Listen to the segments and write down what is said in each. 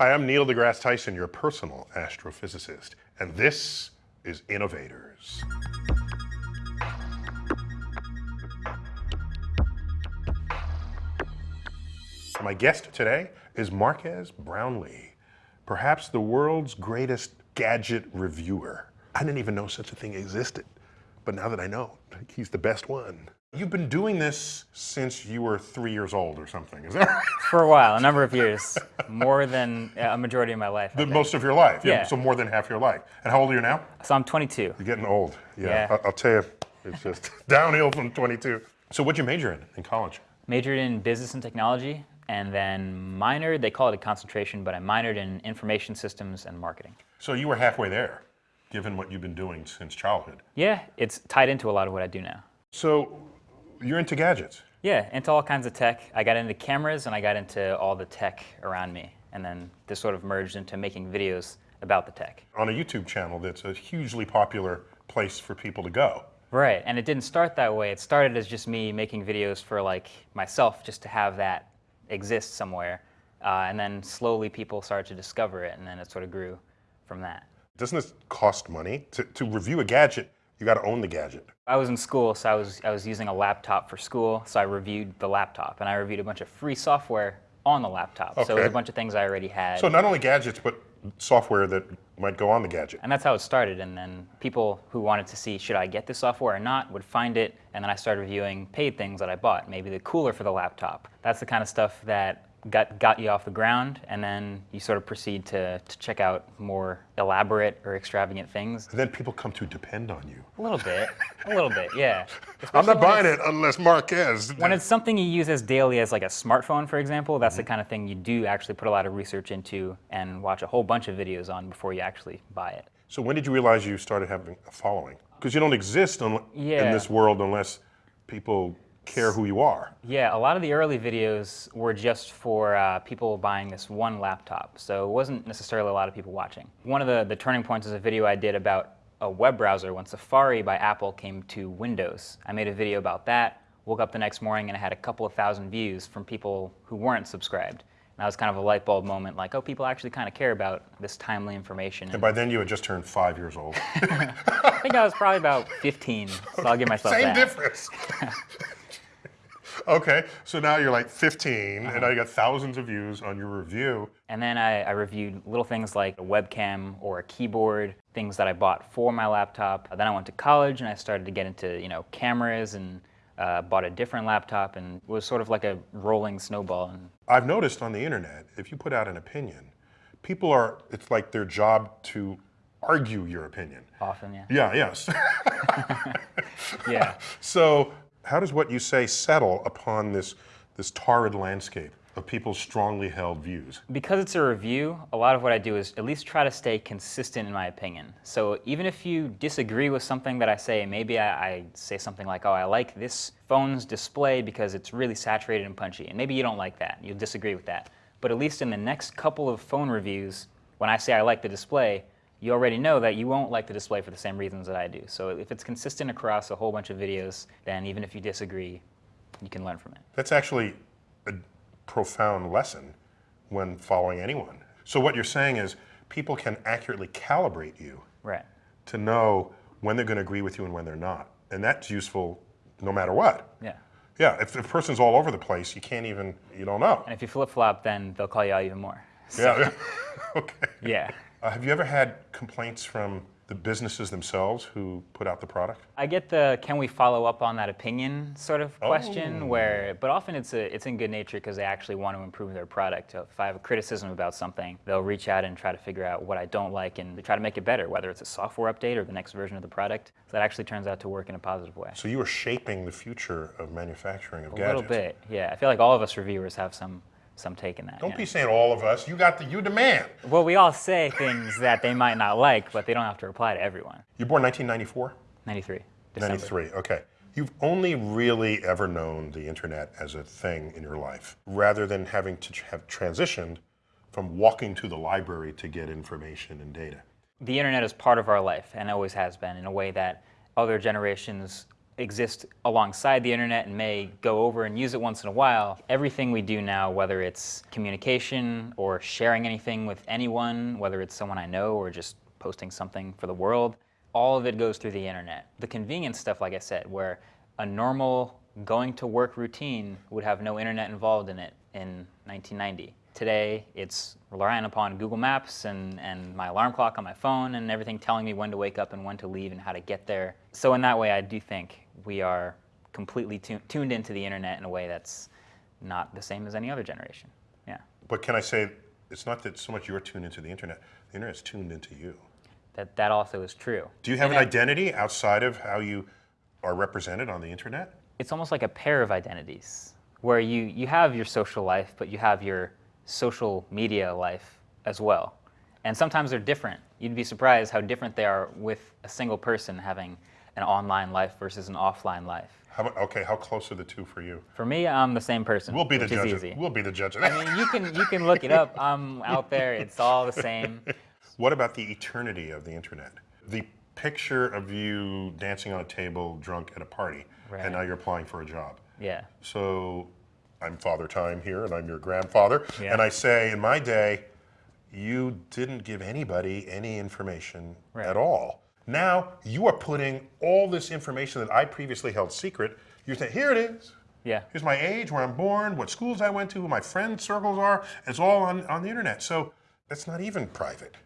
Hi, I'm Neil deGrasse Tyson, your personal astrophysicist, and this is Innovators. My guest today is Marques Brownlee, perhaps the world's greatest gadget reviewer. I didn't even know such a thing existed, but now that I know, he's the best one. You've been doing this since you were three years old or something, is that right? For a while, a number of years, more than a majority of my life. The, most of your life, yeah. So more than half your life. And how old are you now? So I'm 22. You're getting old. Yeah, Yeah. I'll tell you, it's just downhill from 22. So what'd you major in in college? Majored in business and technology, and then minored, they call it a concentration, but I minored in information systems and marketing. So you were halfway there, given what you've been doing since childhood. Yeah, it's tied into a lot of what I do now. So you're into gadgets. Yeah, into all kinds of tech. I got into cameras and I got into all the tech around me. And then this sort of merged into making videos about the tech. on a YouTube channel that's a hugely popular place for people to go. Right, and it didn't start that way. It started as just me making videos for like myself, just to have that exist somewhere. Uh, and then slowly people started to discover it, and then it sort of grew from that. Doesn't this cost money? To, to review a gadget, you got to own the gadget. I was in school, so I was I was using a laptop for school, so I reviewed the laptop, and I reviewed a bunch of free software on the laptop. Okay. So it was a bunch of things I already had. So not only gadgets, but software that might go on the gadget. And that's how it started. And then people who wanted to see should I get this software or not would find it. And then I started reviewing paid things that I bought, maybe the cooler for the laptop. That's the kind of stuff that got, got you off the ground. And then you sort of proceed to, to check out more elaborate or extravagant things. And then people come to depend on you. A little bit, a little bit, yeah. I'm not buying it unless Marques. When it's something you use as daily as like a smartphone, for example, Mm-hmm. that's the kind of thing you do actually put a lot of research into and watch a whole bunch of videos on before you actually buy it. so when did you realize you started having a following? Because you don't exist un- in this world unless people care who you are. Yeah, a lot of the early videos were just for uh, people buying this one laptop, so it wasn't necessarily a lot of people watching. One of the, the turning points is a video I did about a web browser when Safari by Apple came to Windows. I made a video about that, woke up the next morning and I had a couple of thousand views from people who weren't subscribed. And that was kind of a light bulb moment, like, oh, people actually kind of care about this timely information. And by then you had just turned five years old. I think I was probably about 15, so I'll give myself Same that. difference. okay, so now you're like 15, and now you got thousands of views on your review. And then I, I reviewed little things like a webcam or a keyboard, things that I bought for my laptop. Then I went to college and I started to get into you know cameras and uh, bought a different laptop and it was sort of like a rolling snowball. And I've noticed on the internet, if you put out an opinion, people are, it's like their job to argue your opinion. often, yeah, Yeah, yes. yeah. so, how does what you say settle upon this, this torrid landscape of people's strongly held views? Because it's a review, a lot of what I do is at least try to stay consistent in my opinion. So even if you disagree with something that I say, maybe I, I say something like, oh, I like this phone's display because it's really saturated and punchy. And maybe you don't like that, you'll disagree with that. But at least in the next couple of phone reviews, when I say I like the display, you already know that you won't like the display for the same reasons that I do. So if it's consistent across a whole bunch of videos, then even if you disagree, you can learn from it. That's actually a profound lesson when following anyone. So, what you're saying is people can accurately calibrate you Right. to know when they're going to agree with you and when they're not. And that's useful no matter what. Yeah. Yeah, if the person's all over the place, you can't even, you don't know. And if you flip flop, then they'll call you out even more. Yeah, okay. Yeah. Uh, have you ever had complaints from the businesses themselves who put out the product? I get the can we follow up on that opinion sort of question Oh. where but often it's a, it's in good nature because they actually want to improve their product. So if I have a criticism about something, they'll reach out and try to figure out what I don't like and they try to make it better, whether it's a software update or the next version of the product. So that actually turns out to work in a positive way. So you are shaping the future of manufacturing of A gadgets. A little bit, yeah. I feel like all of us reviewers have some some take in that. Don't yeah. be saying all of us. You got the you demand. Well, we all say things that they might not like, but they don't have to reply to everyone. You're born 1994? 93. December. 93, okay. You've only really ever known the internet as a thing in your life, rather than having to have transitioned from walking to the library to get information and data. the internet is part of our life and always has been in a way that other generations exist alongside the internet and may go over and use it once in a while. Everything we do now, whether it's communication or sharing anything with anyone, whether it's someone I know or just posting something for the world, all of it goes through the internet. The convenience stuff, like I said, where a normal going to work routine would have no internet involved in it in 1990. Today, it's relying upon Google Maps and, and my alarm clock on my phone and everything telling me when to wake up and when to leave and how to get there. So in that way, I do think we are completely tu- tuned into the internet in a way that's not the same as any other generation. Yeah, But can I say, it's not that so much you're tuned into the internet, the internet's tuned into you. that, that also is true. Do you have And an identity outside of how you are represented on the internet? it's almost like a pair of identities where you, you have your social life, but you have your social media life as well. And sometimes they're different. You'd be surprised how different they are with a single person having an online life versus an offline life. How, okay, how close are the two for you? For me, I'm the same person. We'll be the judge. easy. Of, we'll be the judge of I mean, you can you can look it up. I'm out there. It's all the same. What about the eternity of the internet? The picture of you dancing on a table drunk at a party, Right. and now you're applying for a job. Yeah. So I'm Father Time here, and I'm your grandfather. Yeah. And I say, in my day, you didn't give anybody any information Right. at all. Now you are putting all this information that I previously held secret. You're saying, here it is. Yeah. Here's my age, where I'm born, what schools I went to, who my friend circles are. It's all on, on the internet. So that's not even private.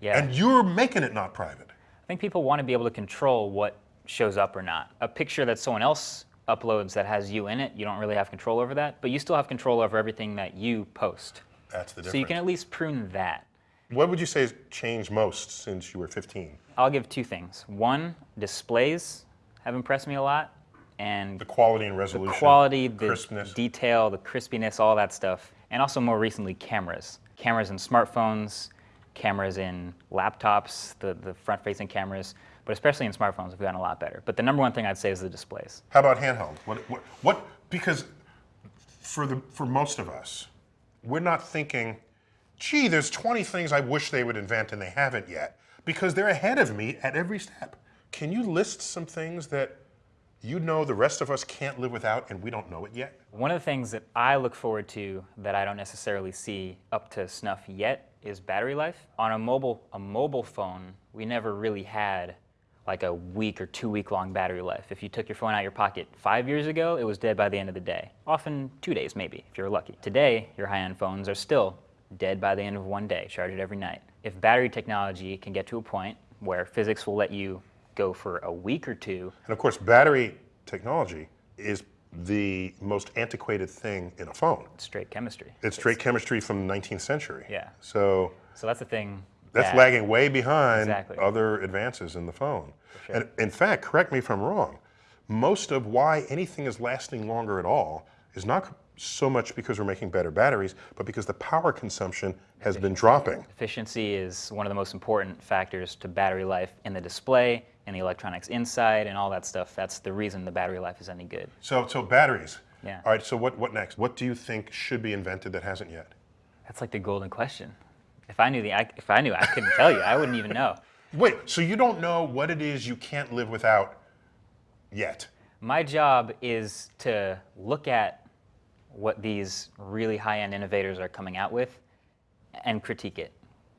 Yeah. And you're making it not private. I think people want to be able to control what shows up or not. A picture that someone else uploads that has you in it, you don't really have control over that, but you still have control over everything that you post. That's the difference. So you can at least prune that. What would you say has changed most since you were 15? I'll give two things. One, displays have impressed me a lot, and The quality and resolution. the quality, the crispness. detail, the crispiness, all that stuff. And also more recently, cameras. Cameras in smartphones, cameras in laptops, the, the front-facing cameras, but especially in smartphones, have gotten a lot better. But the number one thing I'd say is the displays. How about handheld? What, what, what, because for, the, for most of us, we're not thinking, gee, there's 20 things I wish they would invent and they haven't yet, because they're ahead of me at every step. Can you list some things that you know the rest of us can't live without and we don't know it yet? One of the things that I look forward to that I don't necessarily see up to snuff yet is battery life. On a mobile a mobile phone, we never really had like a week or two week long battery life. If you took your phone out of your pocket five years ago, it was dead by the end of the day. Often two days maybe, if you're lucky. Today, your high-end phones are still dead by the end of one day, charged every night. If battery technology can get to a point where physics will let you go for a week or two And of course, battery technology is the most antiquated thing in a phone. straight chemistry. It's straight chemistry from the 19th century. Yeah. So So that's the thing. That's that- lagging way behind Exactly. other advances in the phone. sure. And in fact, correct me if I'm wrong, most of why anything is lasting longer at all is not so much because we're making better batteries, but because the power consumption has been dropping. Efficiency is one of the most important factors to battery life in the display, and the electronics inside, and all that stuff. That's the reason the battery life is any good. So, so batteries. Yeah. All right. So what, what next? What do you think should be invented that hasn't yet? That's like the golden question. If I knew the, I, if I knew, I couldn't tell you. I wouldn't even know. Wait. So you don't know what it is you can't live without yet? My job is to look at what these really high-end innovators are coming out with and critique it.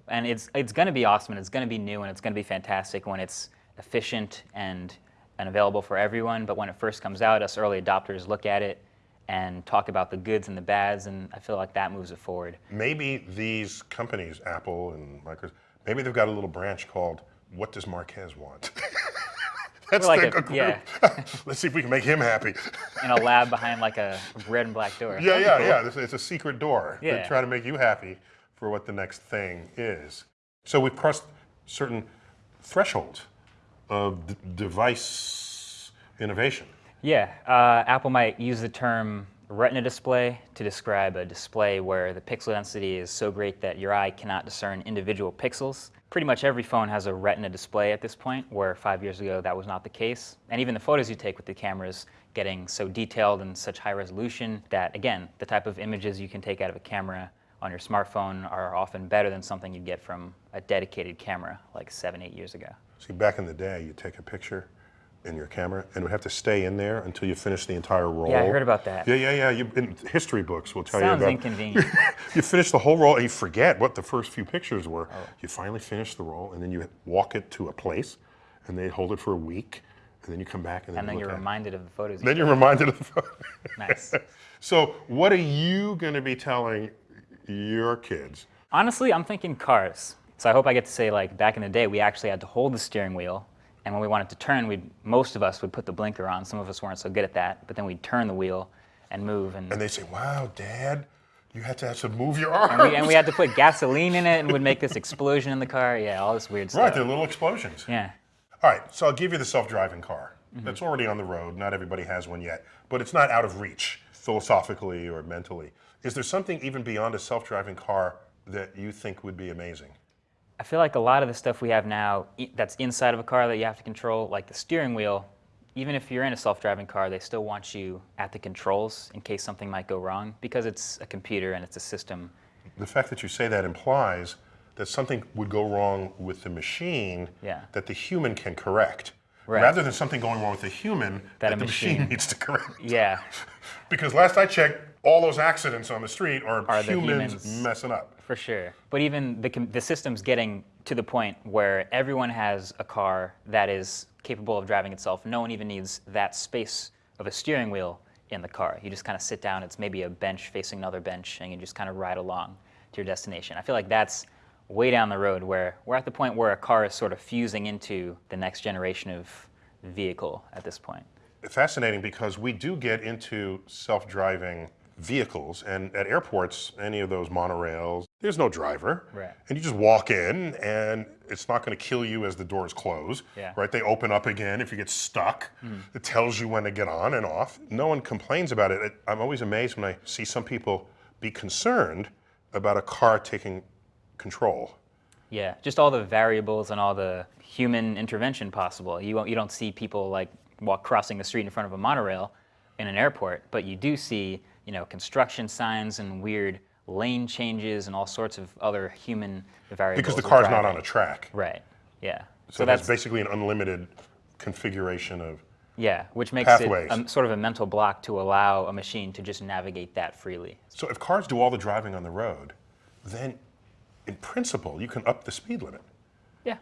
And it's it's going to be awesome and it's going to be new and it's going to be fantastic when it's efficient and and available for everyone. But when it first comes out, us early adopters look at it and talk about the goods and the bads, and I feel like that moves it forward. Maybe these companies, Apple and Microsoft, maybe they've got a little branch called "What Does Marques Want?" That's Like their a- yeah. Let's see if we can make him happy. In a lab behind like a red and black door. Yeah, yeah, yeah. This- It's a secret door. Yeah. try to make you happy for what the next thing is. So we've crossed certain thresholds of d- device innovation. Yeah, uh, Apple might use the term retina display to describe a display where the pixel density is so great that your eye cannot discern individual pixels. Pretty much every phone has a retina display at this point, where five years ago that was not the case. And even the photos you take with the cameras getting so detailed and such high resolution that, again, the type of images you can take out of a camera on your smartphone are often better than something you'd get from a dedicated camera like seven, eight years ago. See, back in the day, you take a picture in your camera, and it would have to stay in there until you finish the entire roll. Yeah, I heard about that. Yeah, yeah, yeah. You, in history books will tell Sounds you about. Sounds inconvenient. you finish the whole roll and you forget what the first few pictures were. Oh. You finally finish the roll, and then you walk it to a place, and they hold it for a week, and then you come back and then, and then you it. reminded of the photos. Then you're reminded of the photos. nice. so, what are you going to be telling your kids? Honestly, I'm thinking cars. So I hope I get to say like back in the day, we actually had to hold the steering wheel, and when we wanted to turn, we most of us would put the blinker on. Some of us weren't so good at that, but then we'd turn the wheel and move, and And they say, "Wow, Dad, you had to have to move your arms." we, and we had to put gasoline in it, and would make this explosion in the car. Yeah, all this weird right, stuff. they're little explosions. Yeah. All right, so I'll give you the self-driving car. Mm-hmm. That's already on the road. Not everybody has one yet, but it's not out of reach philosophically or mentally. Is there something even beyond a self-driving car that you think would be amazing? I feel like a lot of the stuff we have now that's inside of a car that you have to control, like the steering wheel, even if you're in a self-driving car, they still want you at the controls in case something might go wrong because it's a computer and it's a system. The fact that you say that implies that something would go wrong with the machine Yeah. that the human can correct, Right. rather than something going wrong with the human that, That the machine. machine- needs to correct. Yeah, Because last I checked, all those accidents on the street are, Are the humans, humans. messing up. for sure. But even the, the system's getting to the point where everyone has a car that is capable of driving itself. No one even needs that space of a steering wheel in the car. You just kind of sit down, it's maybe a bench facing another bench, and you just kind of ride along to your destination. I feel like that's way down the road where we're at the point where a car is sort of fusing into the next generation of vehicle at this point. fascinating because we do get into self-driving vehicles and at airports any of those monorails there's no driver Right. and you just walk in and it's not going to kill you as the doors close Yeah. Right they open up again if you get stuck hmm. it tells you when to get on and off no one complains about it. it i'm always amazed when i see some people be concerned about a car taking control Yeah, just all the variables and all the human intervention possible. You won't, you don't see people like walk crossing the street in front of a monorail in an airport, but you do see you know construction signs and weird lane changes and all sorts of other human variables. because the car's not on a track Right. Yeah. so, that's basically an unlimited configuration of yeah, which makes pathways. it a, sort of a mental block to allow a machine to just navigate that freely. So if cars do all the driving on the road, then in principle you can up the speed limit, Yeah.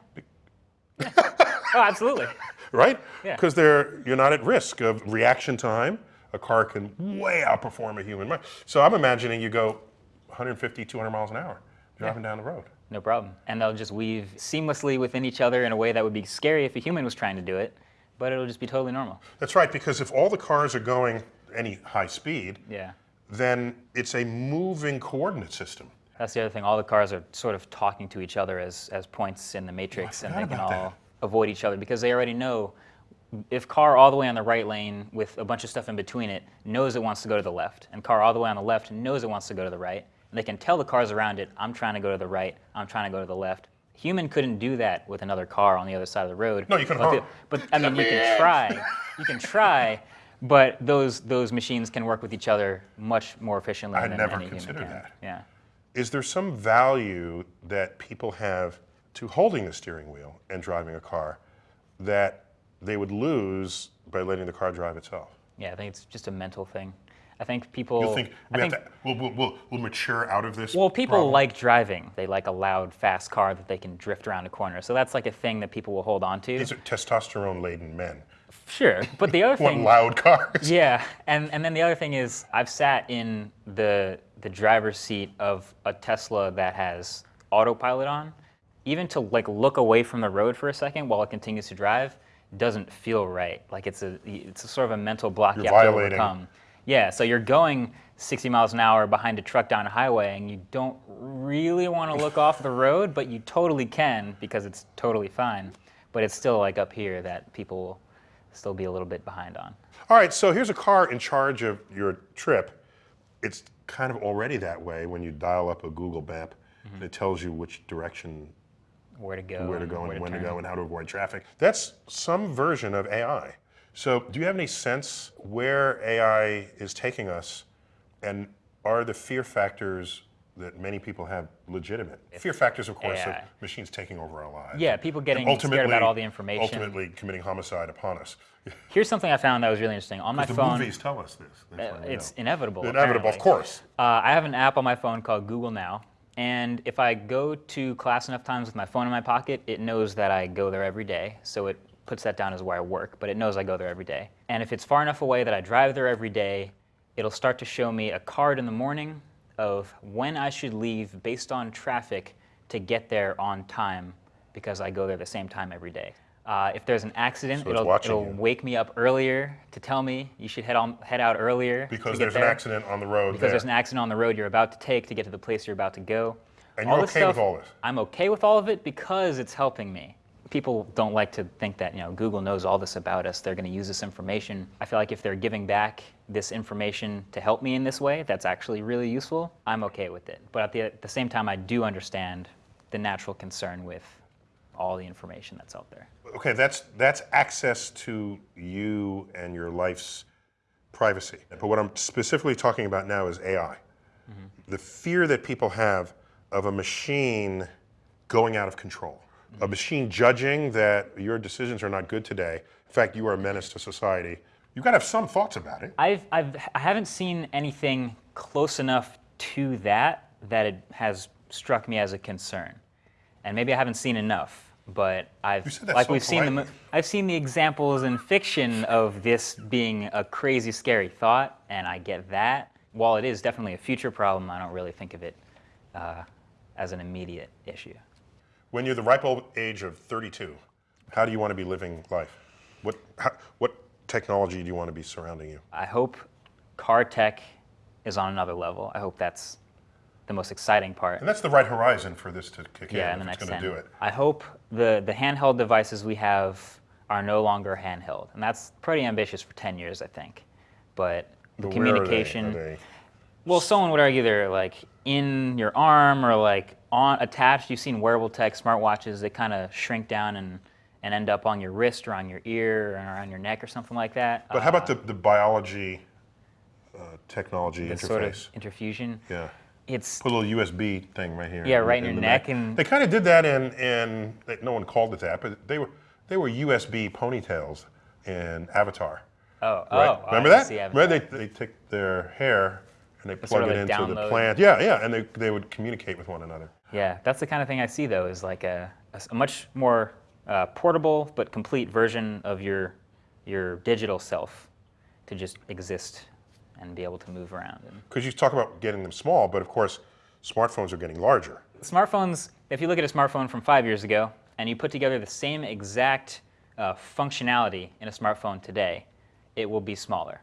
Yeah. oh, absolutely. right? Yeah. Because they're you're not at risk of reaction time. A car can way outperform a human mind. So I'm imagining you go 150, 200 miles an hour driving down the road. No problem. And they'll just weave seamlessly within each other in a way that would be scary if a human was trying to do it, but it'll just be totally normal. That's right, because if all the cars are going any high speed, Yeah. then it's a moving coordinate system. That's the other thing. All the cars are sort of talking to each other as, as points in the matrix, oh, and they can all that. avoid each other because they already know if car all the way on the right lane with a bunch of stuff in between it knows it wants to go to the left, and car all the way on the left knows it wants to go to the right, and they can tell the cars around it, I'm trying to go to the right, I'm trying to go to the left. Human couldn't do that with another car on the other side of the road. No, you can but, the- but I mean, you can try. You can try, but those those machines can work with each other much more efficiently I than never any human considered can. that. Yeah. Is there some value that people have to holding the steering wheel and driving a car that they would lose by letting the car drive itself? Yeah, I think it's just a mental thing. I think people. You think I we think have to, we'll, we'll, we'll, mature out of this? well, people problem? like driving. They like a loud, fast car that they can drift around a corner. So that's like a thing that people will hold on to. These are testosterone-laden men. Sure, but the other Want thing. loud cars? Yeah, and and then the other thing is I've sat in the the driver's seat of a Tesla that has autopilot on. Even to like look away from the road for a second while it continues to drive doesn't feel right. Like it's a it's a sort of a mental block You're you have violating- to overcome. Yeah, so you're going 60 miles an hour behind a truck down a highway and you don't really want to look off the road, but you totally can because it's totally fine. But it's still like up here that people will still be a little bit behind on. All right, so here's a car in charge of your trip. It's kind of already that way when you dial up a Google map mm-hmm. and it tells you which direction where to go, where to go and when to turn. go and how to avoid traffic. That's some version of AI. So, do you have any sense where AI is taking us, and are the fear factors that many people have legitimate fear factors, of course, of machines taking over our lives. Yeah, people getting And scared about all the information. Ultimately committing homicide upon us. Here's something I found that was really interesting. On my the phone, movies tell us this. We it's know. inevitable. inevitable, of course. Uh, I have an app on my phone called Google Now, and if I go to class enough times with my phone in my pocket, it knows that I go there every day. So it puts that down as where I work, but it knows I go there every day. And if it's far enough away that I drive there every day, it'll start to show me a card in the morning of when I should leave based on traffic to get there on time because I go there the same time every day. Uh, if there's an accident, So it'll, it'll wake me up earlier to tell me you should head on head out earlier Because there's an accident on the road because there. there's an accident on the road you're about to take to get to the place you're about to go. And you're this okay with all this? I'm okay with all of it because it's helping me. People don't like to think that you know Google knows all this about us. They're going to use this information. I feel like if they're giving back this information to help me in this way, that's actually really useful. I'm okay with it. But at the, at the same time, I do understand the natural concern with all the information that's out there. Okay, that's that's access to you and your life's privacy. But what I'm specifically talking about now is AI. Mm-hmm. The fear that people have of a machine going out of control, a mm-hmm. machine judging that your decisions are not good today. In fact, you are a menace to society. You've got to have some thoughts about it. I've, I've, I haven't seen anything close enough to that that it has struck me as a concern. And maybe I haven't seen enough, but I've like so we've seen the. I've seen the examples in fiction of this being a crazy scary thought, and I get that. While it is definitely a future problem, I don't really think of it uh, as an immediate issue. When you're the ripe old age of 32, how do you want to be living life? What, how, what technology do you want to be surrounding you? I hope car tech is on another level. I hope that's the most exciting part. And that's the right horizon for this to kick yeah, in in the next it's going to do it. I hope the, the handheld devices we have are no longer handheld. And that's pretty ambitious for 10 years, I think. But the But where are they? communication. Are they- Well, someone would argue they're like in your arm or like on attached. You've seen wearable tech smartwatches that kind of shrink down and, and end up on your wrist or on your ear or on your neck or something like that. But how about the, the biology uh, technology the interface? sort of interfusion? yeah. It's Put a little USB thing right here. Yeah, right in your the neck and- they kind of did that in in no one called it that, but they were they were USB ponytails in Avatar. oh Right? oh Remember that? Remember they they take their hair and they plug sort of it like into the plant. Yeah, yeah, and they they would communicate with one another. Yeah, that's the kind of thing I see though, is like a, a much more uh, portable but complete version of your your digital self to just exist and be able to move around. Because you talk about getting them small, but of course, smartphones are getting larger. smartphones, if you look at a smartphone from five years ago and you put together the same exact uh, functionality in a smartphone today, it will be smaller.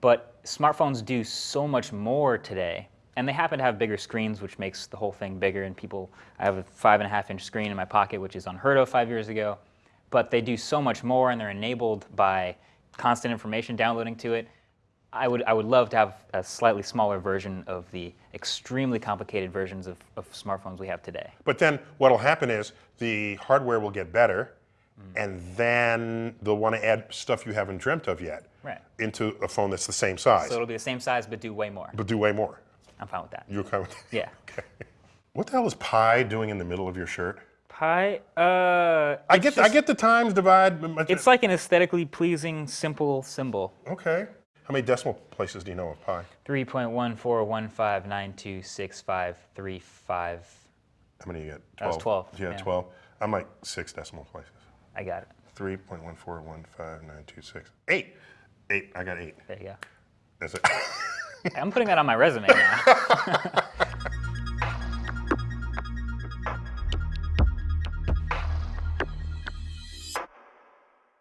But smartphones do so much more today, and they happen to have bigger screens, which makes the whole thing bigger. And people, I have a five and a half inch screen in my pocket, which is unheard of five years ago. But they do so much more, and they're enabled by constant information downloading to it. I would, I would love to have a slightly smaller version of the extremely complicated versions of, of smartphones we have today. But then what'll happen is the hardware will get better, Mm. and then they'll want to add stuff you haven't dreamt of yet Right. into a phone that's the same size, So it'll be the same size, but do way more. but do way more. I'm fine with that. You're kind of Yeah. Okay. What the hell is pi doing in the middle of your shirt? Pi, uh, I get I get the times divide. it's like an aesthetically pleasing, simple symbol. okay. How many decimal places do you know of pi? 3.1415926535. How many you get? That was 12, Yeah, yeah. twelve. I'm like six decimal places. I got it. Three point one four one five nine two six eight. Eight. I got eight. There you go. That's it. I'm putting that on my resume now.